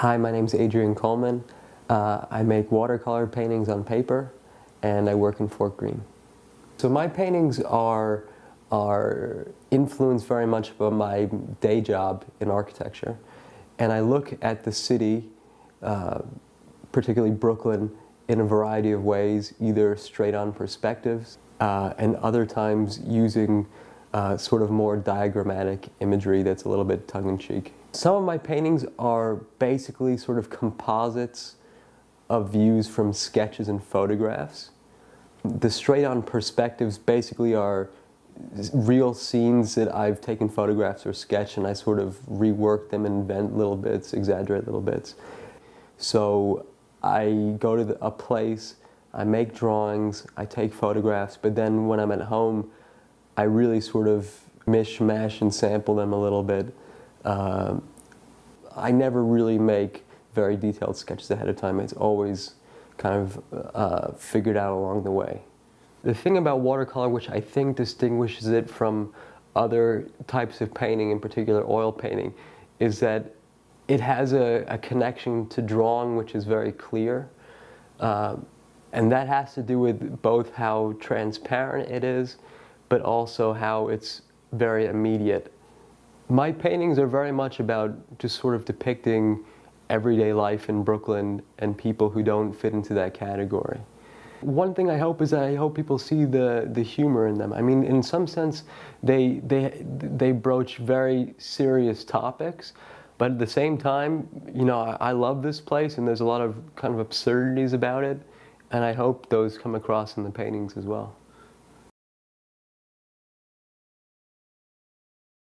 Hi, my name is Adrian Coleman. Uh, I make watercolor paintings on paper and I work in Fort Greene. So my paintings are, are influenced very much by my day job in architecture. And I look at the city, uh, particularly Brooklyn, in a variety of ways, either straight on perspectives uh, and other times using uh, sort of more diagrammatic imagery that's a little bit tongue-in-cheek. Some of my paintings are basically sort of composites of views from sketches and photographs. The straight-on perspectives basically are real scenes that I've taken photographs or sketched and I sort of rework them and invent little bits, exaggerate little bits. So I go to the, a place, I make drawings, I take photographs, but then when I'm at home, I really sort of mishmash and sample them a little bit. Uh, I never really make very detailed sketches ahead of time. It's always kind of uh, figured out along the way. The thing about watercolor which I think distinguishes it from other types of painting, in particular oil painting, is that it has a, a connection to drawing which is very clear. Uh, and that has to do with both how transparent it is, but also how it's very immediate. My paintings are very much about just sort of depicting everyday life in Brooklyn and people who don't fit into that category. One thing I hope is that I hope people see the, the humor in them. I mean, in some sense, they, they, they broach very serious topics, but at the same time, you know, I, I love this place and there's a lot of kind of absurdities about it, and I hope those come across in the paintings as well.